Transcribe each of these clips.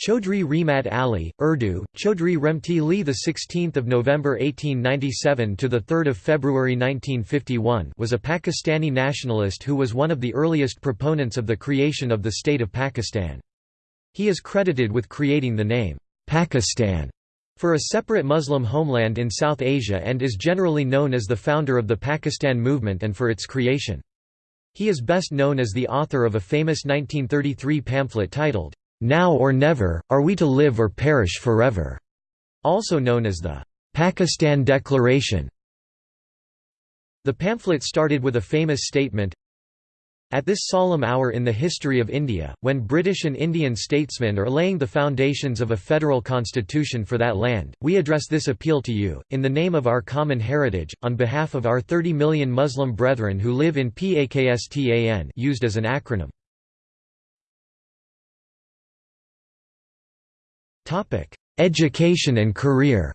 Chaudhry Rahmat Ali, Urdu, Chaudhry Remti Li the 16th of November 1897 to the 3rd of February 1951 was a Pakistani nationalist who was one of the earliest proponents of the creation of the state of Pakistan. He is credited with creating the name Pakistan for a separate Muslim homeland in South Asia and is generally known as the founder of the Pakistan movement and for its creation. He is best known as the author of a famous 1933 pamphlet titled now or Never, Are We to Live or Perish Forever? also known as the Pakistan Declaration. The pamphlet started with a famous statement, at this solemn hour in the history of India, when British and Indian statesmen are laying the foundations of a federal constitution for that land, we address this appeal to you, in the name of our common heritage, on behalf of our 30 million Muslim brethren who live in Pakistan used as an acronym. Education and career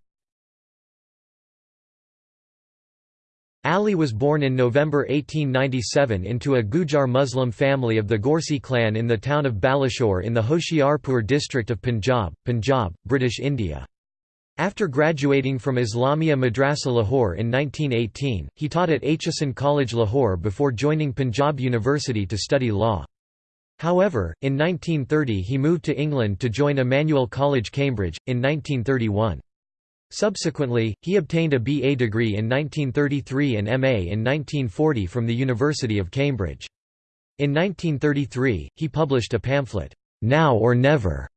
Ali was born in November 1897 into a Gujar Muslim family of the Ghorsi clan in the town of Balachaur in the Hoshiarpur district of Punjab, Punjab, British India. After graduating from Islamia Madrasa Lahore in 1918, he taught at Aitchison College Lahore before joining Punjab University to study law. However, in 1930 he moved to England to join Emmanuel College Cambridge, in 1931. Subsequently, he obtained a BA degree in 1933 and MA in 1940 from the University of Cambridge. In 1933, he published a pamphlet, Now or Never,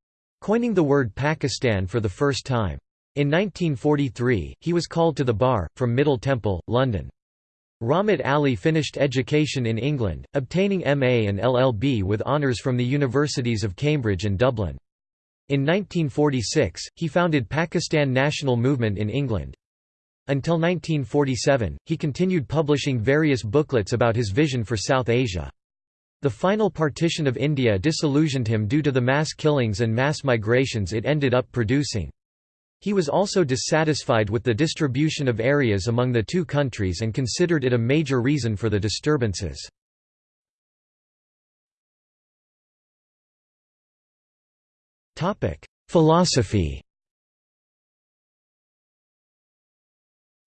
coining the word Pakistan for the first time. In 1943, he was called to the bar, from Middle Temple, London. Rahmat Ali finished education in England, obtaining MA and LLB with honours from the universities of Cambridge and Dublin. In 1946, he founded Pakistan National Movement in England. Until 1947, he continued publishing various booklets about his vision for South Asia. The final partition of India disillusioned him due to the mass killings and mass migrations it ended up producing. He was also dissatisfied with the distribution of areas among the two countries and considered it a major reason for the disturbances. Philosophy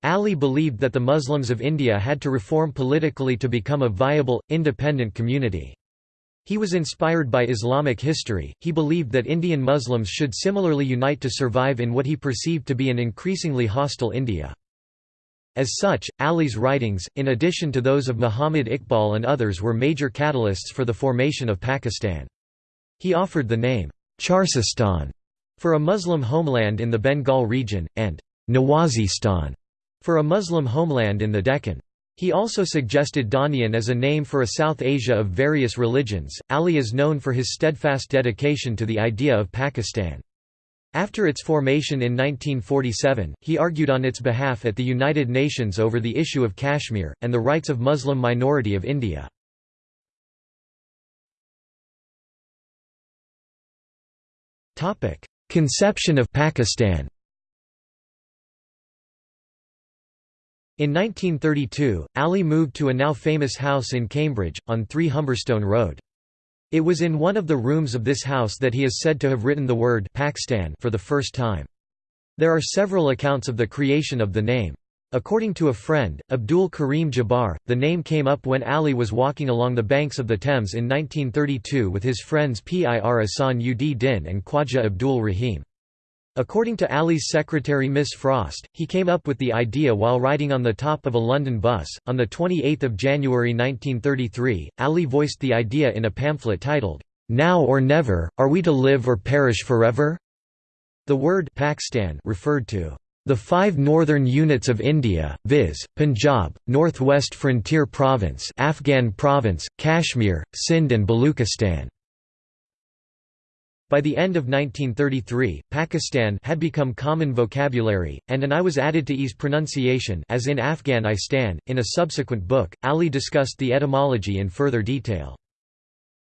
Ali believed that the Muslims of India had to reform politically to become a viable, independent community. He was inspired by Islamic history, he believed that Indian Muslims should similarly unite to survive in what he perceived to be an increasingly hostile India. As such, Ali's writings, in addition to those of Muhammad Iqbal and others were major catalysts for the formation of Pakistan. He offered the name, Charsistan, for a Muslim homeland in the Bengal region, and Nawazistan, for a Muslim homeland in the Deccan. He also suggested Danian as a name for a South Asia of various religions. Ali is known for his steadfast dedication to the idea of Pakistan. After its formation in 1947, he argued on its behalf at the United Nations over the issue of Kashmir, and the rights of Muslim minority of India. Conception of Pakistan In 1932, Ali moved to a now famous house in Cambridge, on 3 Humberstone Road. It was in one of the rooms of this house that he is said to have written the word Pakistan for the first time. There are several accounts of the creation of the name. According to a friend, Abdul Karim Jabbar, the name came up when Ali was walking along the banks of the Thames in 1932 with his friends Pir Ahsan ud Din and Khwaja Abdul Rahim. According to Ali's secretary Miss Frost, he came up with the idea while riding on the top of a London bus. On 28 January 1933, Ali voiced the idea in a pamphlet titled, Now or Never, Are We to Live or Perish Forever? The word Pakistan referred to the five northern units of India, viz., Punjab, Northwest Frontier Province Afghan Province, Kashmir, Sindh and Baluchistan. By the end of 1933, Pakistan had become common vocabulary, and an I was added to ease pronunciation as in Afghan I stand. In a subsequent book, Ali discussed the etymology in further detail.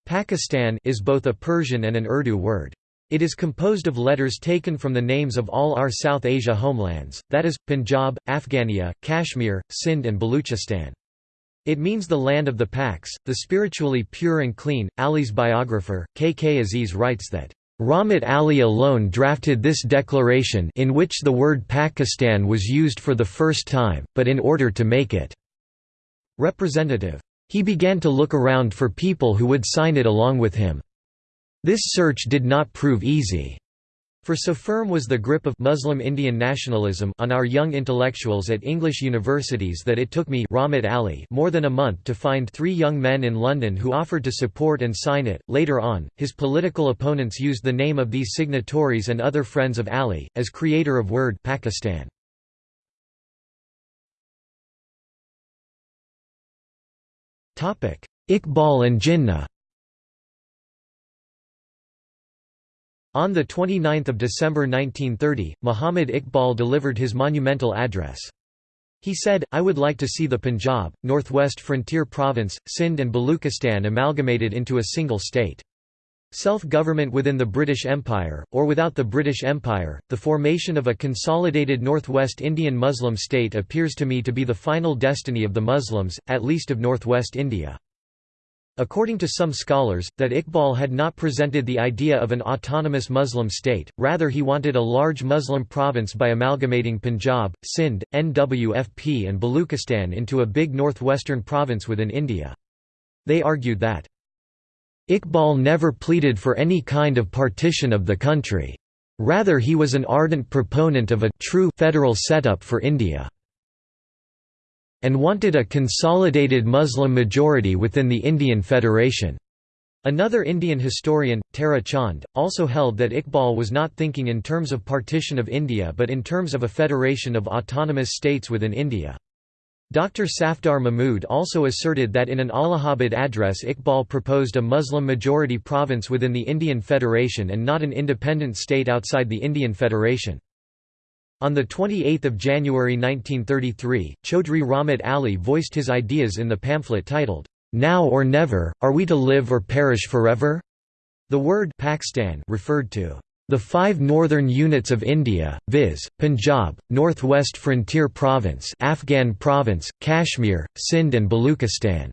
Pakistan is both a Persian and an Urdu word. It is composed of letters taken from the names of all our South Asia homelands, that is, Punjab, Afghania, Kashmir, Sindh and Baluchistan. It means the land of the Paks, the spiritually pure and clean. Ali's biographer, K. K. Aziz writes that, Rahmat Ali alone drafted this declaration in which the word Pakistan was used for the first time, but in order to make it representative. He began to look around for people who would sign it along with him. This search did not prove easy. For so firm was the grip of Muslim Indian nationalism on our young intellectuals at English universities that it took me Rahmat Ali more than a month to find three young men in London who offered to support and sign it. Later on, his political opponents used the name of these signatories and other friends of Ali, as creator of Word Pakistan. Iqbal and Jinnah On 29 December 1930, Muhammad Iqbal delivered his monumental address. He said, I would like to see the Punjab, Northwest Frontier Province, Sindh and Baluchistan amalgamated into a single state. Self-government within the British Empire, or without the British Empire, the formation of a consolidated Northwest Indian Muslim state appears to me to be the final destiny of the Muslims, at least of Northwest India. According to some scholars, that Iqbal had not presented the idea of an autonomous Muslim state, rather he wanted a large Muslim province by amalgamating Punjab, Sindh, Nwfp and Baluchistan into a big northwestern province within India. They argued that Iqbal never pleaded for any kind of partition of the country. Rather he was an ardent proponent of a true federal setup for India and wanted a consolidated Muslim majority within the Indian Federation. Another Indian historian, Tara Chand, also held that Iqbal was not thinking in terms of partition of India but in terms of a federation of autonomous states within India. Dr. Safdar Mahmood also asserted that in an Allahabad address Iqbal proposed a Muslim-majority province within the Indian Federation and not an independent state outside the Indian Federation. On 28 January 1933, Chaudhry Rahmat Ali voiced his ideas in the pamphlet titled, "'Now or Never, Are We to Live or Perish Forever?' The word Pakistan referred to the five northern units of India, viz., Punjab, Northwest Frontier Province Afghan Province, Kashmir, Sindh and Baluchistan.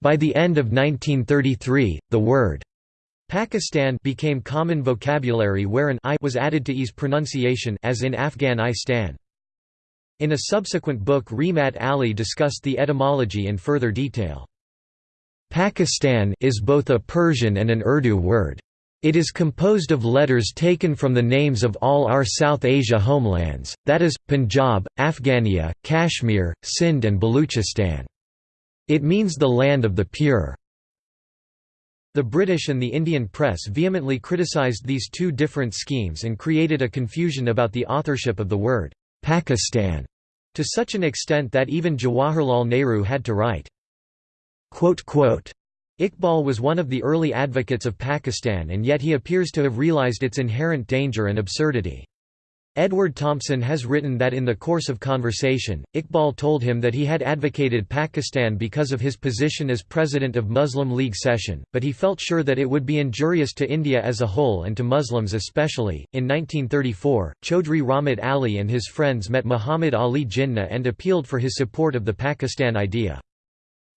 By the end of 1933, the word Pakistan became common vocabulary where an I was added to ease pronunciation as in Afghan I stan. In a subsequent book Rahmat Ali discussed the etymology in further detail. Pakistan is both a Persian and an Urdu word. It is composed of letters taken from the names of all our South Asia homelands, that is, Punjab, Afghania, Kashmir, Sindh and Baluchistan. It means the land of the pure. The British and the Indian press vehemently criticised these two different schemes and created a confusion about the authorship of the word, Pakistan, to such an extent that even Jawaharlal Nehru had to write, Iqbal was one of the early advocates of Pakistan and yet he appears to have realized its inherent danger and absurdity. Edward Thompson has written that in the course of conversation, Iqbal told him that he had advocated Pakistan because of his position as president of Muslim League session, but he felt sure that it would be injurious to India as a whole and to Muslims especially. In 1934, Chaudhry Rahmat Ali and his friends met Muhammad Ali Jinnah and appealed for his support of the Pakistan idea.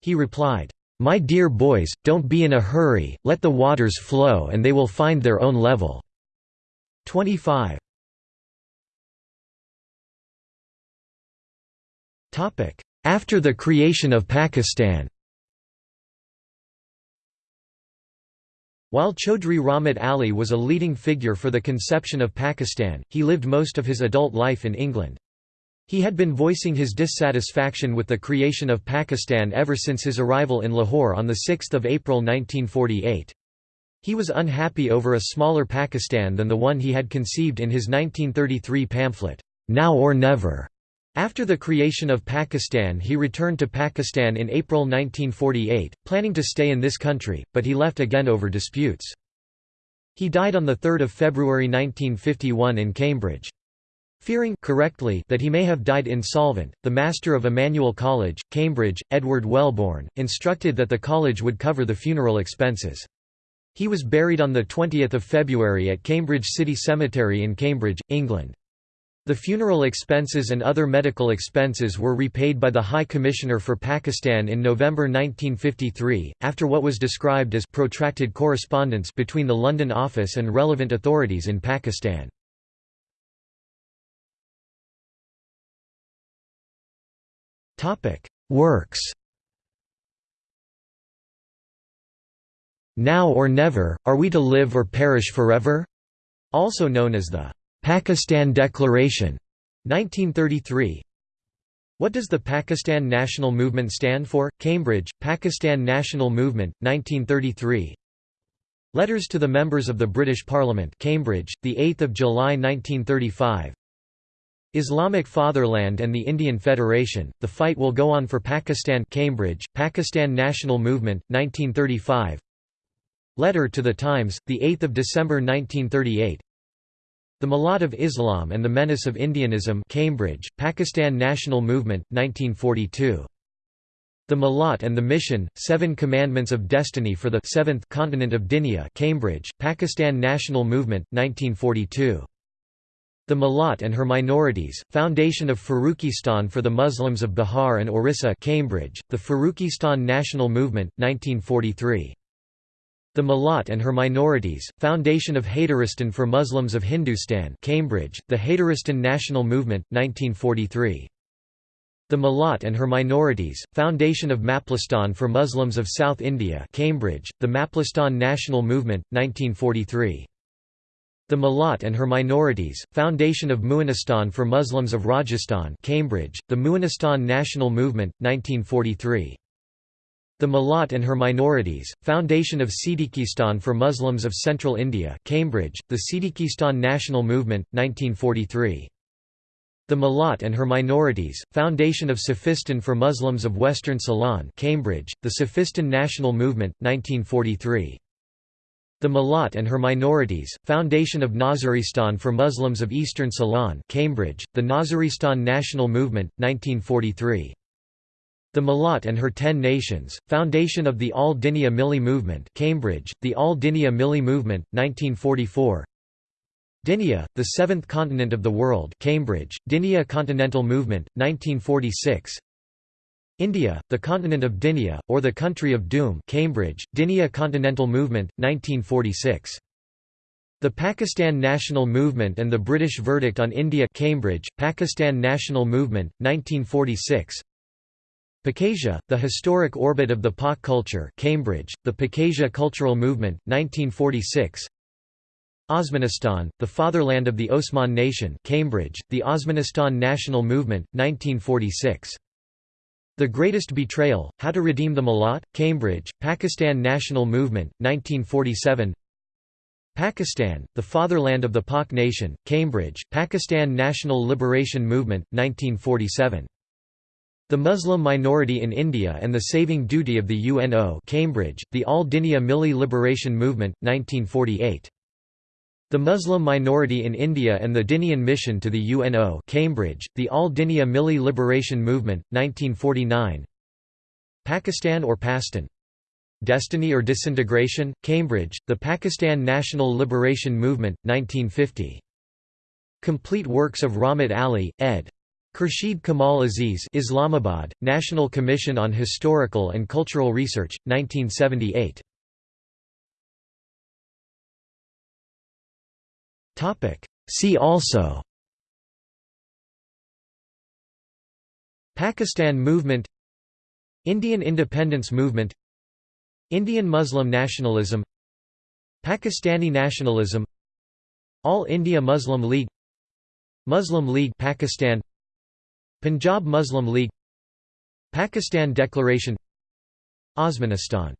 He replied, my dear boys, don't be in a hurry, let the waters flow and they will find their own level." 25. After the creation of Pakistan While Chaudhry Rahmat Ali was a leading figure for the conception of Pakistan, he lived most of his adult life in England. He had been voicing his dissatisfaction with the creation of Pakistan ever since his arrival in Lahore on 6 April 1948. He was unhappy over a smaller Pakistan than the one he had conceived in his 1933 pamphlet, Now or Never. After the creation of Pakistan he returned to Pakistan in April 1948, planning to stay in this country, but he left again over disputes. He died on 3 February 1951 in Cambridge. Fearing correctly that he may have died insolvent, the master of Emmanuel College, Cambridge, Edward Welbourne, instructed that the college would cover the funeral expenses. He was buried on 20 February at Cambridge City Cemetery in Cambridge, England. The funeral expenses and other medical expenses were repaid by the High Commissioner for Pakistan in November 1953, after what was described as protracted correspondence between the London office and relevant authorities in Pakistan. Works Now or Never, Are We to Live or Perish Forever? Also known as the Pakistan Declaration, 1933. What does the Pakistan National Movement stand for? Cambridge, Pakistan National Movement, 1933. Letters to the members of the British Parliament, Cambridge, the 8th of July 1935. Islamic Fatherland and the Indian Federation: The Fight Will Go On for Pakistan, Cambridge, Pakistan National Movement, 1935. Letter to the Times, the 8th of December 1938. The Millat of Islam and the Menace of Indianism Cambridge, Pakistan National Movement, 1942. The Malat and the Mission, Seven Commandments of Destiny for the Seventh Continent of Dinia Cambridge, Pakistan National Movement, 1942. The Malat and Her Minorities, Foundation of Farrukhistan for the Muslims of Bihar and Orissa Cambridge, the Farrukhistan National Movement, 1943. The Malat and Her Minorities, Foundation of Haydaristan for Muslims of Hindustan Cambridge, The Haydaristan National Movement, 1943. The Malat and Her Minorities, Foundation of Maplistan for Muslims of South India Cambridge, The Maplistan National Movement, 1943. The Malat and Her Minorities, Foundation of Muanistan for Muslims of Rajasthan Cambridge, The Muanistan National Movement, 1943. The Malat and Her Minorities, Foundation of Siddiquistan for Muslims of Central India Cambridge, The Siddiquistan National Movement, 1943. The Malat and Her Minorities, Foundation of Sufistan for Muslims of Western Ceylon Cambridge, The Sufistan National Movement, 1943. The Malat and Her Minorities, Foundation of Nazaristan for Muslims of Eastern Ceylon Cambridge, The Nazaristan National Movement, 1943. The Malat and Her Ten Nations, Foundation of the All Dinia Milli Movement Cambridge, The All Dinia Milli Movement, 1944 Dinia, the Seventh Continent of the World Cambridge, Dinia Continental Movement, 1946 India, the Continent of Dinia, or the Country of Doom Cambridge, Dinia Continental Movement, 1946 the Pakistan National Movement and the British Verdict on India Cambridge, Pakistan National Movement, 1946 Pakasia, The Historic Orbit of the Pak Culture Cambridge, The Pakasia Cultural Movement, 1946 Osmanistan, The Fatherland of the Osman Nation Cambridge, The Osmanistan National Movement, 1946 The Greatest Betrayal, How to Redeem the Millat, Cambridge, Pakistan National Movement, 1947 Pakistan, The Fatherland of the Pak Nation, Cambridge, Pakistan National Liberation Movement, 1947 the Muslim Minority in India and the Saving Duty of the UNO Cambridge, The Al-Dinia Milli Liberation Movement, 1948. The Muslim Minority in India and the Dinian Mission to the UNO Cambridge, The Al-Dinia Milli Liberation Movement, 1949 Pakistan or Pastan. Destiny or Disintegration, Cambridge, The Pakistan National Liberation Movement, 1950. Complete works of Rahmat Ali, ed. Khurshid Kamal Aziz Islamabad, National Commission on Historical and Cultural Research, 1978 See also. Pakistan movement. Indian independence movement. Indian Muslim nationalism. Pakistani nationalism. All India Muslim League. Muslim League Pakistan Punjab Muslim League Pakistan Declaration Osmanistan